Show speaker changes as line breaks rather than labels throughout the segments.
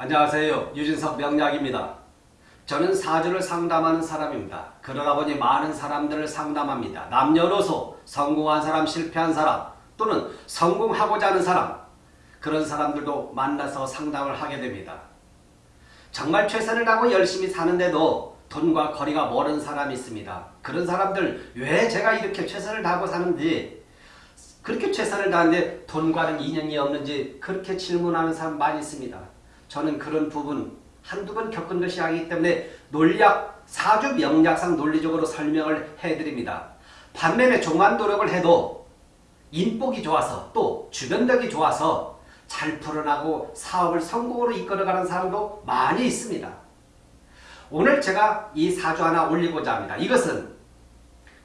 안녕하세요. 유진석 명약입니다. 저는 사주를 상담하는 사람입니다. 그러다 보니 많은 사람들을 상담합니다. 남녀노소, 성공한 사람, 실패한 사람, 또는 성공하고자 하는 사람, 그런 사람들도 만나서 상담을 하게 됩니다. 정말 최선을 다하고 열심히 사는데도 돈과 거리가 멀은 사람이 있습니다. 그런 사람들 왜 제가 이렇게 최선을 다하고 사는지 그렇게 최선을 다하는데 돈과는 인연이 없는지 그렇게 질문하는 사람 많이 있습니다. 저는 그런 부분 한두 번 겪은 것이 아니기 때문에 논리학, 사주 명략상 논리적으로 설명을 해드립니다. 반면에 종한 노력을 해도 인복이 좋아서 또 주변력이 좋아서 잘 풀어나고 사업을 성공으로 이끌어가는 사람도 많이 있습니다. 오늘 제가 이 사주 하나 올리고자 합니다. 이것은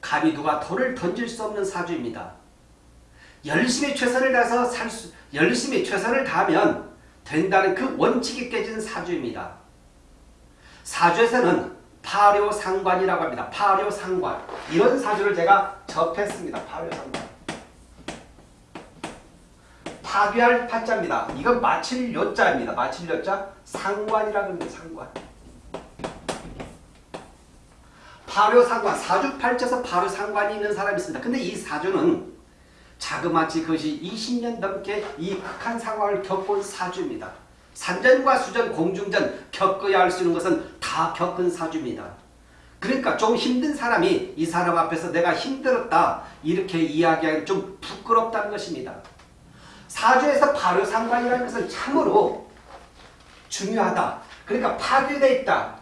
감히 누가 돌을 던질 수 없는 사주입니다. 열심히 최선을 다해서 살 수, 열심히 최선을 다하면 된다는 그 원칙이 깨진 사주입니다. 사주에서는 파료상관이라고 합니다. 파료상관. 이런 사주를 제가 접했습니다. 파료상관. 파괴할 파자입니다. 이건 마칠 요자입니다. 마칠 요자 상관이라고 합니다. 상관. 파료상관. 사주 팔자에서 파료상관이 있는 사람이 있습니다. 근데 이 사주는 자그마치 그것이 20년 넘게 이 극한 상황을 겪은 사주입니다. 산전과 수전, 공중전 겪어야 할 수 있는 것은 다 겪은 사주입니다. 그러니까 좀 힘든 사람이 이 사람 앞에서 내가 힘들었다 이렇게 이야기하기 좀 부끄럽다는 것입니다. 사주에서 발효상관이라는 것은 참으로 중요하다. 그러니까 파괴되어 있다.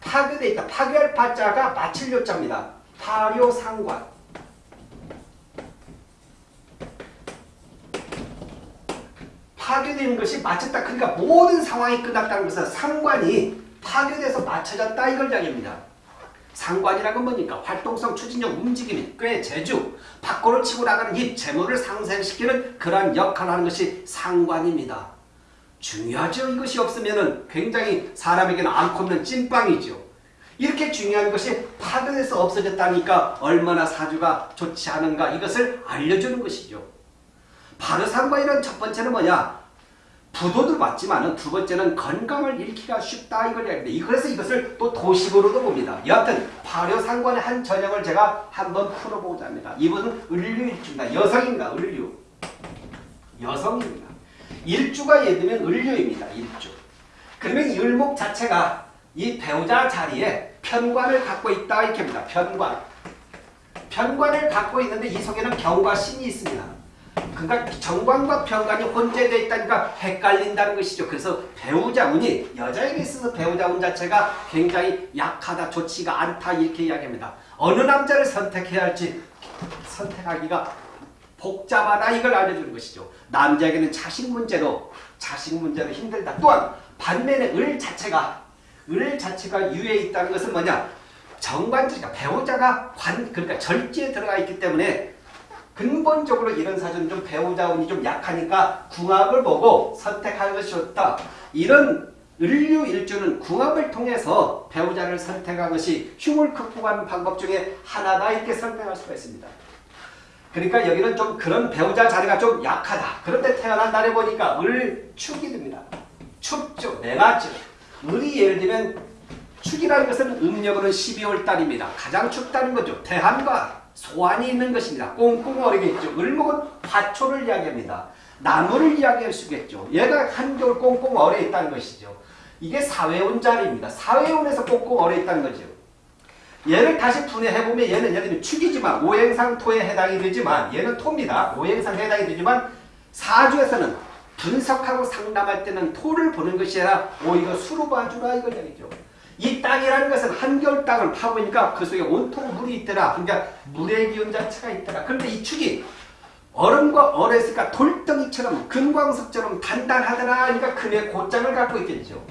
파괴되어 있다. 파괴할 파자가 마칠 요자입니다. 파료상관. 파괴되는 것이 마쳤다. 그러니까 모든 상황이 끝났다는 것은 상관이 파괴돼서 맞춰졌다 이걸 이야기합니다. 상관이라는 건 뭐니까 활동성, 추진력, 움직임이 꽤 재주, 밖으로 치고 나가는 힘, 재물을 상생시키는 그러한 역할을 하는 것이 상관입니다. 중요하죠. 이것이 없으면 굉장히 사람에게는 않고 없는 찐빵이죠. 이렇게 중요한 것이 파괴돼서 없어졌다니까 얼마나 사주가 좋지 않은가 이것을 알려주는 것이죠. 바르상관이란 첫 번째는 뭐냐? 부도도 맞지만 두 번째는 건강을 잃기가 쉽다 이걸 이야기합니다. 그래서 이것을 또 도식으로도 봅니다. 여하튼 발효상관의 한 전형을 제가 한번 풀어보자 합니다. 이분은 을류일주입니다. 여성입니다. 을류. 여성입니다. 일주가 예되면 을류입니다. 일주. 그러면 이 을목 자체가 이 배우자 자리에 편관을 갖고 있다 이렇게 합니다. 편관. 편관을 갖고 있는데 이 속에는 경과 신이 있습니다. 그러니까 정관과 편관이 혼재되어 있다니까 헷갈린다는 것이죠. 그래서 배우자 운이 여자에게 있어서 배우자 운 자체가 굉장히 약하다, 좋지가 않다 이렇게 이야기합니다. 어느 남자를 선택해야 할지 선택하기가 복잡하다 이걸 알려주는 것이죠. 남자에게는 자식 문제도 자식 문제도 힘들다. 또한 반면에 을 자체가 을 자체가 유에 있다는 것은 뭐냐? 정관적이니까 배우자가 관 그러니까 절지에 들어가 있기 때문에 근본적으로 이런 사주는 좀 배우자 운이 좀 약하니까 궁합을 보고 선택하는 것이 좋다. 이런 을류 일주는 궁합을 통해서 배우자를 선택한 것이 흉을 극복하는 방법 중에 하나다 이렇게 설명할 수가 있습니다. 그러니까 여기는 좀 그런 배우자 자리가 좀 약하다. 그런데 태어난 달에 보니까 을축이 됩니다. 춥죠. 내맞죠. 을이 예를 들면 축이라는 것은 음력으로는 12월 달입니다. 가장 춥다는 거죠. 대한과 소환이 있는 것입니다. 꽁꽁 얼이겠죠. 을목은 화초를 이야기합니다. 나무를 이야기할 수 있겠죠. 얘가 한겨울 꽁꽁 얼어 있다는 것이죠. 이게 사회운 자리입니다. 사회운에서 꽁꽁 얼어 있다는 거죠. 얘를 다시 분해해보면 얘는 예를 들면 축이지만 오행상 토에 해당이 되지만 얘는 토입니다. 오행상 해당이 되지만 사주에서는 분석하고 상담할 때는 토를 보는 것이 아니라 오히려 수로 봐주라 이걸 얘기죠. 이 땅이라는 것은 한겨울 땅을 파보니까 그 속에 온통 물이 있더라. 그러니까 물의 기운 자체가 있더라. 그런데 이 축이 얼음과 얼었으니까 돌덩이처럼 금광석처럼 단단하더라. 그러니까 금의 고장을 갖고 있겠죠.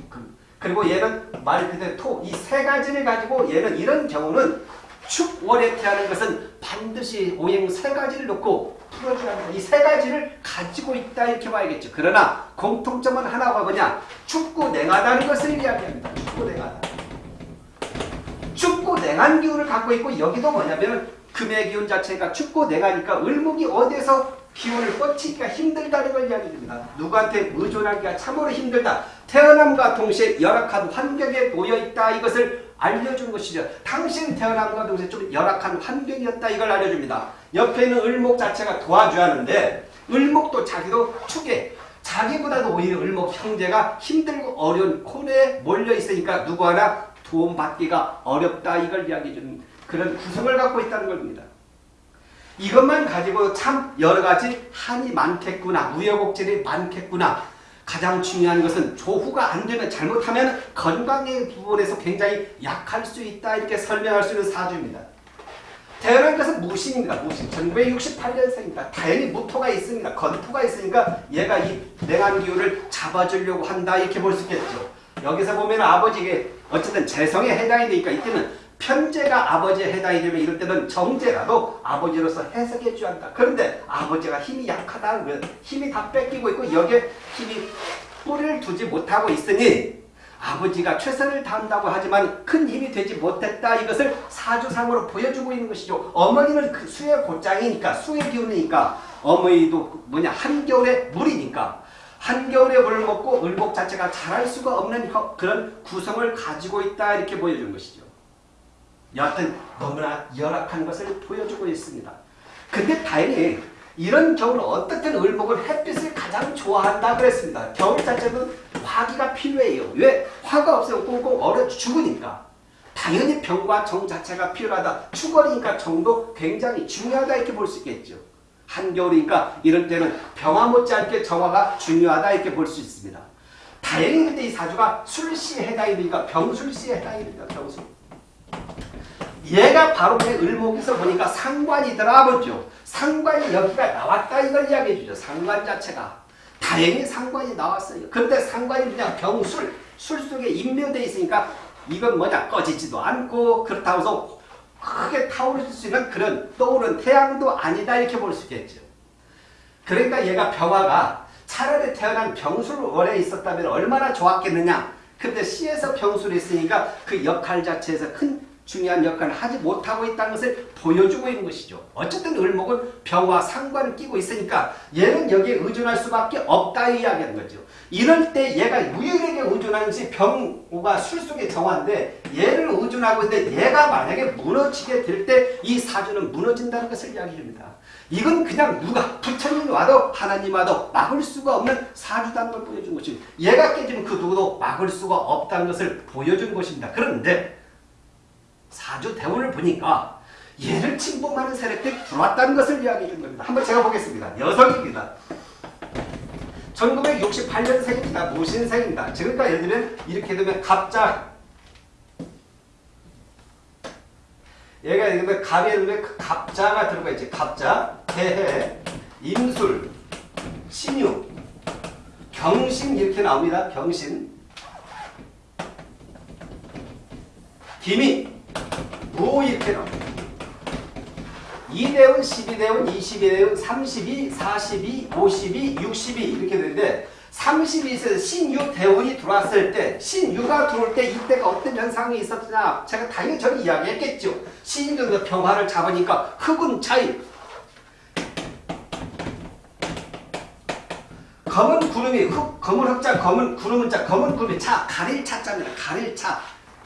그리고 얘는 말 그대로 토, 이 세 가지를 가지고 얘는 이런 경우는 축월에 태하는 것은 반드시 오행 세 가지를 놓고 풀어줘야 합니다. 이 세 가지를 가지고 있다 이렇게 봐야겠죠. 그러나 공통점은 하나가 뭐냐? 춥고 냉하다는 것을 이야기합니다. 춥고 냉하다. 춥고 냉한 기운을 갖고 있고 여기도 뭐냐면 금의 기운 자체가 춥고 냉하니까 을목이 어디서 기운을 뻗치기가 힘들다는 걸 이야기합니다. 누구한테 의존하기가 참으로 힘들다. 태어남과 동시에 열악한 환경에 놓여 있다 이것을 알려준 것이죠. 당신 태어남과 동시에 좀 열악한 환경이었다 이걸 알려줍니다. 옆에 있는 을목 자체가 도와줘야 하는데 을목도 자기도 축에 자기보다도 오히려 을목 형제가 힘들고 어려운 코너에 몰려 있으니까 누구 하나 도움받기가 어렵다 이걸 이야기해 주는 그런 구성을 갖고 있다는 겁니다. 이것만 가지고 참 여러 가지 한이 많겠구나 우여곡절이 많겠구나 가장 중요한 것은 조후가 안 되면 잘못하면 건강의 부분에서 굉장히 약할 수 있다 이렇게 설명할 수 있는 사주입니다. 태어난 것은 무신입니다. 무신. 1968년생입니다. 다행히 무토가 있습니다. 건토가 있으니까 얘가 이 냉한 기운을 잡아주려고 한다 이렇게 볼 수 있겠죠. 여기서 보면 아버지에게 어쨌든 재성에 해당이 되니까 이때는 편제가 아버지에 해당이 되면 이럴 때는 정제라도 아버지로서 해석해 줘야 한다. 그런데 아버지가 힘이 약하다는 거예요. 힘이 다 뺏기고 있고 여기에 힘이 뿌리를 두지 못하고 있으니 아버지가 최선을 다한다고 하지만 큰 힘이 되지 못했다 이것을 사주상으로 보여주고 있는 것이죠. 어머니는 그 수의 곧장이니까 수의 기운이니까 어머니도 뭐냐 한겨울에 물이니까 한겨울에 물을 먹고 을복 자체가 자랄 수가 없는 그런 구성을 가지고 있다 이렇게 보여주는 것이죠. 여하튼 너무나 열악한 것을 보여주고 있습니다. 근데 다행히 이런 겨울은 어떻든 을목은 햇빛을 가장 좋아한다 그랬습니다. 겨울 자체는 화기가 필요해요. 왜? 화가 없으면 꽁꽁 얼어 죽으니까. 당연히 병과 정 자체가 필요하다. 추거리니까 정도 굉장히 중요하다 이렇게 볼 수 있겠죠. 한겨울이니까 이럴 때는 병화 못지않게 정화가 중요하다 이렇게 볼 수 있습니다. 다행히 근데 이 사주가 술시에 해당이 되니까 병술시에 해당이 됩니다. 병술. 얘가 바로 내 을목에서 보니까 상관이더라 보죠. 상관이 여기가 나왔다 이걸 이야기해 주죠. 상관 자체가. 다행히 상관이 나왔어요. 근데 상관이 그냥 병술, 술 속에 인묘되어 있으니까 이건 뭐냐 꺼지지도 않고 그렇다고 해서 크게 타오를 수 있는 그런 떠오른 태양도 아니다 이렇게 볼 수 있겠죠. 그러니까 얘가 병화가 차라리 태어난 병술월에 있었다면 얼마나 좋았겠느냐. 근데 시에서 병술이 있으니까 그 역할 자체에서 큰 중요한 역할을 하지 못하고 있다는 것을 보여주고 있는 것이죠. 어쨌든 을목은 병과 상관을 끼고 있으니까 얘는 여기에 의존할 수밖에 없다 이야기하는 거죠. 이럴 때 얘가 유일하게 의존하는 것이 병과 술 속의 정화인데 얘를 의존하고 있는데 얘가 만약에 무너지게 될 때 이 사주는 무너진다는 것을 이야기합니다. 이건 그냥 누가 부처님 와도 하나님 와도 막을 수가 없는 사주다는 걸 보여준 것입니다. 얘가 깨지면 그 누구도 막을 수가 없다는 것을 보여준 것입니다. 그런데 사주 대운을 보니까 얘를 침범하는 세력들이 들어왔다는 것을 이야기해 준 겁니다. 한번 제가 보겠습니다. 여성입니다. 1968년생입니다. 무신생입니다. 그러니까 예를 들면 이렇게 되면 갑자 얘가 예를 들면 갑에 들면 그 갑자가 들어가 있지. 갑자, 개해, 임술, 신유, 경신 이렇게 나옵니다. 경신. 기미, 무 이렇게 나옵니다. 2대운, 12대운, 22대운, 32, 42, 52, 62 이렇게 되는데 32에서 신유 대운이 들어왔을 때 신유가 들어올 때 이때가 어떤 현상이 있었느냐 제가 당연히 저는 이야기했겠죠. 신유가 평화를 잡으니까 흑은 차이 검은 구름이 흑, 검은 흑자, 검은 구름은 자, 검은 구름이 차, 가릴 차자입니다. 가릴 차.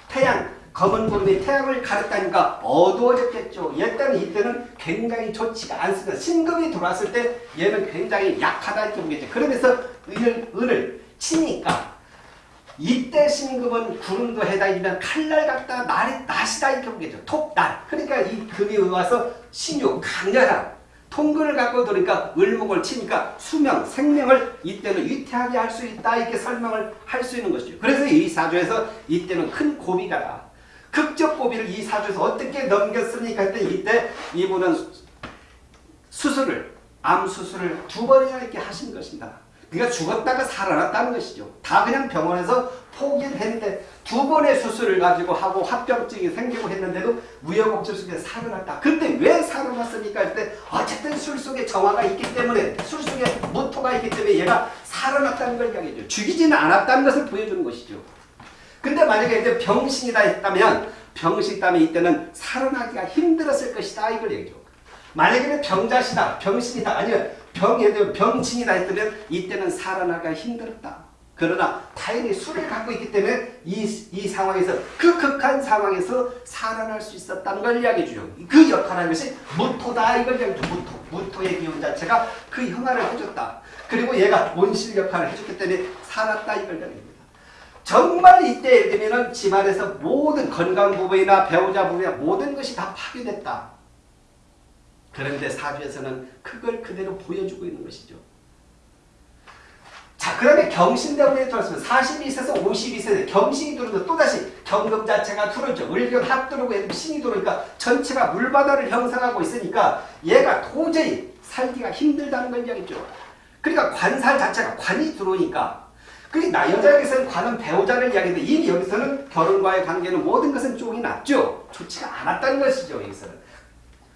태양, 검은 구름이 태양을 가렸다니까 어두워졌겠죠. 일단은 이때는 굉장히 좋지가 않습니다. 신금이 들어왔을 때 얘는 굉장히 약하다 이렇게 보겠죠. 그러면서 을, 을을 치니까 이때 신금은 구름도 해당이면 칼날 같다, 날이 낫이다 이렇게 보겠죠. 톡날. 그러니까 이 금이 와서 신유, 강렬한 통근을 갖고 들으니까 을목을 치니까 수명, 생명을 이때는 위태하게 할 수 있다 이렇게 설명을 할 수 있는 것이죠. 그래서 이 사주에서 이때는 큰 고비가 극적 고비를 이 사주에서 어떻게 넘겼습니까? 했더니 이때 이분은 수술을 암 수술을 두 번이나 이렇게 하신 것입니다. 그러니까 죽었다가 살아났다는 것이죠. 다 그냥 병원에서 포기를 했는데 두 번의 수술을 가지고 하고 합병증이 생기고 했는데도 우여곡절 속에 살아났다. 근데 왜 살아났습니까? 할 때 어쨌든 술 속에 정화가 있기 때문에 술 속에 무토가 있기 때문에 얘가 살아났다는 걸 이야기해줘. 죽이지는 않았다는 것을 보여주는 것이죠. 근데 만약에 이제 병신이다 했다면 병신 있다면 이때는 살아나기가 힘들었을 것이다 이걸 얘기죠. 만약에 병자시다 병신이다 아니면 병 예를 병신이다 했다면 이때는 살아나기가 힘들었다. 그러나 타인이 술을 갖고 있기 때문에 이, 이 상황에서 그 극한 상황에서 살아날 수 있었다는 걸 이야기해 주죠. 그 역할을 한 것이 무토다 이걸 이야기해 주 무토. 무토의 기운 자체가 그 형아를 해줬다. 그리고 얘가 온실 역할을 해줬기 때문에 살았다 이걸 이야기합니다. 정말 이때 예를 들면 집안에서 모든 건강 부분이나 배우자 부분이나 모든 것이 다 파괴됐다. 그런데 사주에서는 그걸 그대로 보여주고 있는 것이죠. 자, 그 다음에 경신대운에 들어왔으면 42세에서 52세 경신이 들어오면 또다시 경금 자체가 들어오죠. 을경 합 들어오고 신이 들어오니까 전체가 물바다를 형성하고 있으니까 얘가 도저히 살기가 힘들다는 걸 이야기죠. 그러니까 관살 자체가 관이 들어오니까 그나 여자에게서는 관은 배우자를 이야기하는데 이미 여기서는 결혼과의 관계는 모든 것은 쪽이 났죠. 좋지가 않았다는 것이죠. 여기서는.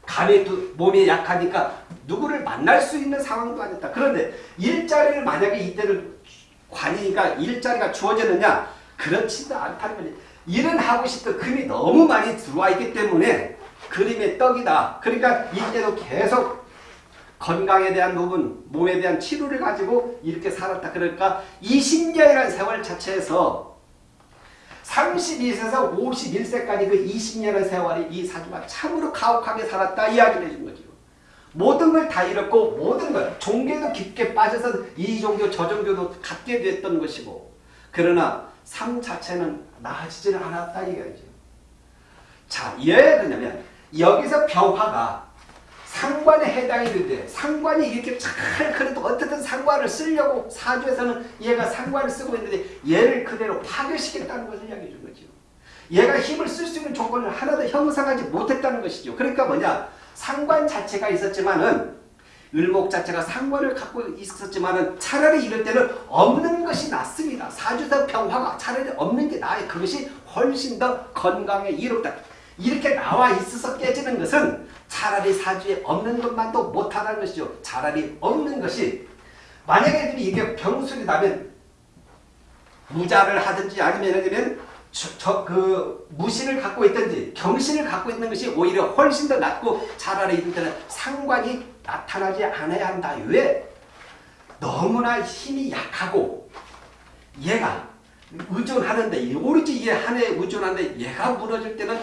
감이 몸이 약하니까 누구를 만날 수 있는 상황도 아니었다. 그런데 일자리를 만약에 이때는 관이니까 일자리가 주어졌느냐? 그렇지도 않다는 거지. 일은 하고 싶도 금이 너무 많이 들어와 있기 때문에 그림의 떡이다. 그러니까 이때도 계속 건강에 대한 부분, 몸에 대한 치료를 가지고 이렇게 살았다. 그러니까 20년이라는 세월 자체에서 32세에서 51세까지 그 20년의 세월이 이 사주가 참으로 가혹하게 살았다 이야기를 해준 거죠. 모든 걸 다 잃었고 모든 걸 종교도 깊게 빠져서 이 종교 저 종교도 갖게 됐던 것이고 그러나 삶 자체는 나아지지는 않았다 이거죠. 자, 왜 그러냐면 여기서 병화가 상관에 해당이 되는데 상관이 이렇게 잘 그래도 어떻든 상관을 쓰려고 사주에서는 얘가 상관을 쓰고 있는데 얘를 그대로 파괴시켰다는 것을 이야기해 준 거죠. 얘가 힘을 쓸 수 있는 조건을 하나도 형성하지 못했다는 것이죠. 그러니까 뭐냐 상관 자체가 있었지만은 을목 자체가 상관을 갖고 있었지만은 차라리 이럴 때는 없는 것이 낫습니다. 사주사 평화가 차라리 없는 게 나아요. 그것이 훨씬 더 건강에 이롭다. 이렇게 나와 있어서 깨지는 것은 차라리 사주에 없는 것만도 못하다는 것이죠. 차라리 없는 것이 만약에 이게 병술이 나면 무자를 하든지 아니면 저그 무신을 갖고 있든지 경신을 갖고 있는 것이 오히려 훨씬 더 낫고 차라리 때는 상관이 나타나지 않아야 한다. 왜? 너무나 힘이 약하고 얘가 의존하는데 오로지 얘 한해 의존하는데 얘가 무너질 때는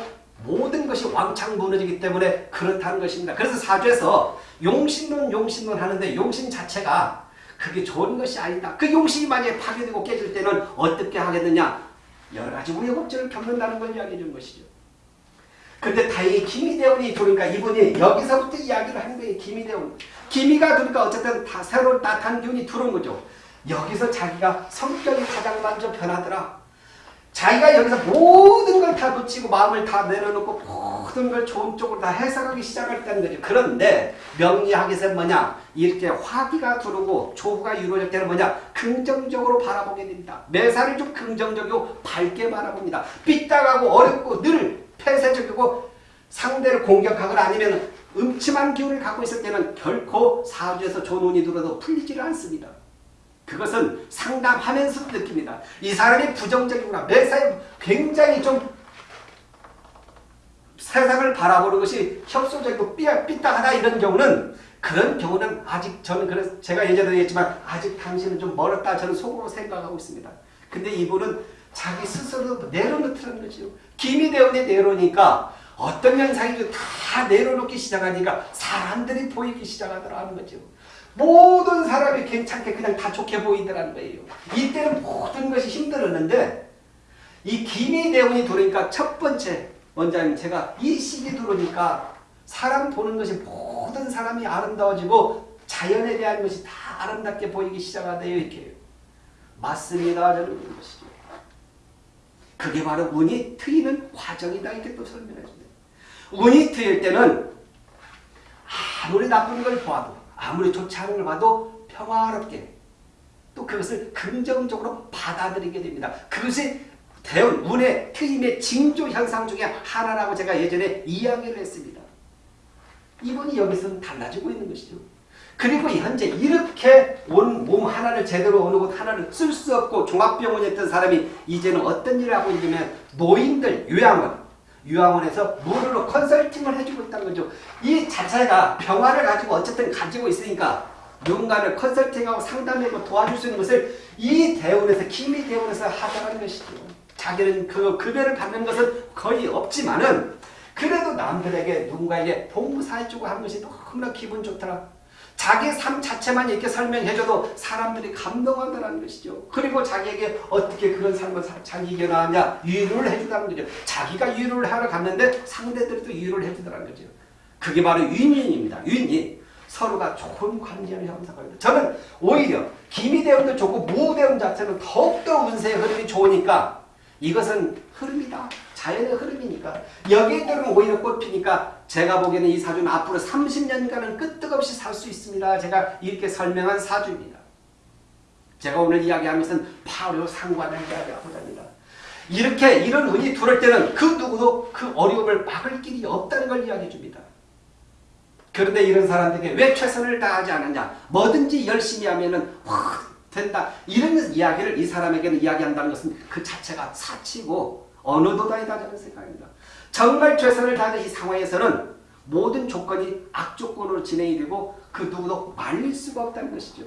모든 것이 왕창 무너지기 때문에 그렇다는 것입니다. 그래서 사주에서 용신론 용신론 하는데 용신 자체가 그게 좋은 것이 아니다. 그 용신이 만약에 파괴되고 깨질 때는 어떻게 하겠느냐. 여러 가지 우여곡절을 겪는다는 걸 이야기해 준 것이죠. 근데 다행히 기미대운이 들어오니까 이분이 여기서부터 이야기를 하는 거예요. 기미대운. 기미가 들어니까 어쨌든 다 새로운 따뜻한 기운이 들어온 거죠. 여기서 자기가 성격이 가장 먼저 변하더라. 자기가 여기서 모든 걸 다 놓치고 마음을 다 내려놓고 모든 걸 좋은 쪽으로 다 해석하기 시작했다는 거죠. 그런데 명리학에서 뭐냐 이렇게 화기가 들어오고 조후가 이루어질 때는 뭐냐 긍정적으로 바라보게 됩니다. 매사를 좀 긍정적이고 밝게 바라봅니다. 삐딱하고 어렵고 늘 폐쇄적이고 상대를 공격하거나 아니면 음침한 기운을 갖고 있을 때는 결코 사주에서 좋은 운이 들어도 풀리지를 않습니다. 그것은 상담하면서 느낍니다. 이 사람이 부정적이구나. 매사에 굉장히 좀 세상을 바라보는 것이 협소적이고 삐딱하다 이런 경우는 그런 경우는 아직 저는 그래서 제가 예전에 얘기했지만 아직 당신은 좀 멀었다 저는 속으로 생각하고 있습니다. 근데 이분은 자기 스스로 내려놓더라는 거죠. 김이 되어내 내려오니까 어떤 현상이 다 내려놓기 시작하니까 사람들이 보이기 시작하더라는 거죠. 모든 사람이 괜찮게 그냥 다 좋게 보이더라는 거예요. 이때는 모든 것이 힘들었는데 이 김이 대운이 들어오니까 첫 번째 원장님 제가 이 시기 들어오니까 사람 보는 것이 모든 사람이 아름다워지고 자연에 대한 것이 다 아름답게 보이기 시작하대요. 이렇게 맞습니다. 저는 것이죠. 그게 바로 운이 트이는 과정이다. 이렇게 또 설명해 줍니다. 운이 트일 때는 아무리 나쁜 걸 보아도 아무리 좋지 않은 걸 봐도 평화롭게 또 그것을 긍정적으로 받아들이게 됩니다. 그것이 대운, 운의 트임의 징조 현상 중에 하나라고 제가 예전에 이야기를 했습니다. 이분이 여기서는 달라지고 있는 것이죠. 그리고 현재 이렇게 온 몸 하나를 제대로 어느 곳 하나를 쓸 수 없고 종합병원이었던 사람이 이제는 어떤 일을 하고 있냐면 노인들 요양원 유학원에서 무료로 컨설팅을 해주고 있다는 거죠. 이 자체가 병화를 가지고 어쨌든 가지고 있으니까 누군가를 컨설팅하고 상담하고 도와줄 수 있는 것을 이 대운에서 기미 대운에서 하자는 것이죠. 자기는 그 급여를 받는 것은 거의 없지만은 그래도 남들에게 누군가에게 봉사해주고 하는 것이 너무나 기분 좋더라. 자기 삶 자체만 이렇게 설명해줘도 사람들이 감동하더라는 것이죠. 그리고 자기에게 어떻게 그런 삶을 사- 자기 이겨나가냐 위로를 해주다는 거죠. 자기가 위로를 하러 갔는데 상대들도 위로를 해주더라는 거죠. 그게 바로 윈윈입니다. 윈윈. 서로가 좋은 관계를 형성합니다. 저는 오히려 기미대운도 좋고 무 대운 자체는 더욱더 운세의 흐름이 좋으니까 이것은 흐름이다. 자연의 흐름이니까 여기에 들으면 오히려 꽃피니까 제가 보기에는 이 사주는 앞으로 30년간은 끄떡없이 살 수 있습니다. 제가 이렇게 설명한 사주입니다. 제가 오늘 이야기하는 것은 바로 상관을 이야기하고자 합니다. 이렇게 이런 운이 들어올 때는 그 누구도 그 어려움을 막을 길이 없다는 걸 이야기해 줍니다. 그런데 이런 사람들에게 왜 최선을 다하지 않느냐 뭐든지 열심히 하면은 확 된다 이런 이야기를 이 사람에게는 이야기한다는 것은 그 자체가 사치고 어느 도다이다라는 생각입니다. 정말 최선을 다하는 이 상황에서는 모든 조건이 악조건으로 진행이 되고 그 누구도 말릴 수가 없다는 것이죠.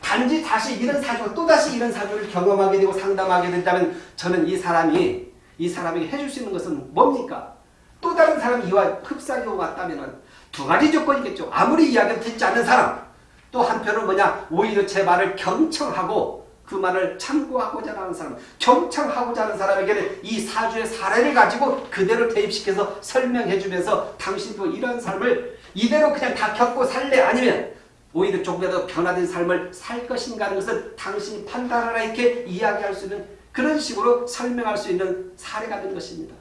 단지 다시 이런 사주, 또다시 이런 사주를 경험하게 되고 상담하게 된다면 저는 이 사람이 이 사람에게 해줄 수 있는 것은 뭡니까? 또 다른 사람이 이와 흡사하고 왔다면 두 가지 조건이겠죠. 아무리 이야기를 듣지 않는 사람 또 한편은 뭐냐 오히려 제 말을 경청하고 그 말을 참고하고자 하는 사람 경청하고자 하는 사람에게는 이 사주의 사례를 가지고 그대로 대입시켜서 설명해 주면서 당신도 이런 삶을 이대로 그냥 다 겪고 살래 아니면 오히려 조금이라도 변화된 삶을 살 것인가 하는 것을 당신이 판단하라 이렇게 이야기할 수 있는 그런 식으로 설명할 수 있는 사례가 된 것입니다.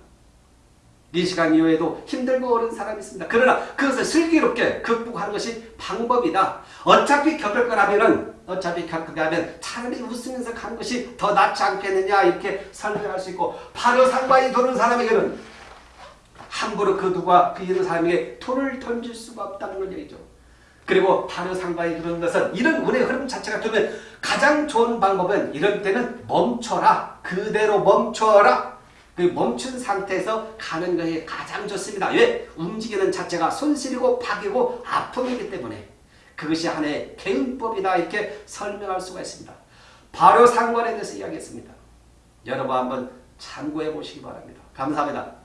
이 시간 이후에도 힘들고 어려운 사람이 있습니다. 그러나 그것을 슬기롭게 극복하는 것이 방법이다. 어차피 겪을 거라면은 어차피 겪게 하면 차라리 웃으면서 가는 것이 더 낫지 않겠느냐 이렇게 설명할 수 있고 바로 상관이 도는 사람에게는 함부로 그 누가 그 이런 사람에게 돈을 던질 수가 없다는 걸 얘기죠. 그리고 바로 상관이 그런 것은 이런 운의 흐름 자체가 되면 가장 좋은 방법은 이럴 때는 멈춰라. 그대로 멈춰라. 그 멈춘 상태에서 가는 것이 가장 좋습니다. 왜? 움직이는 자체가 손실이고 파괴고 아픔이기 때문에 그것이 하나의 개운법이다 이렇게 설명할 수가 있습니다. 바로 상관에 대해서 이야기했습니다. 여러분 한번 참고해 보시기 바랍니다. 감사합니다.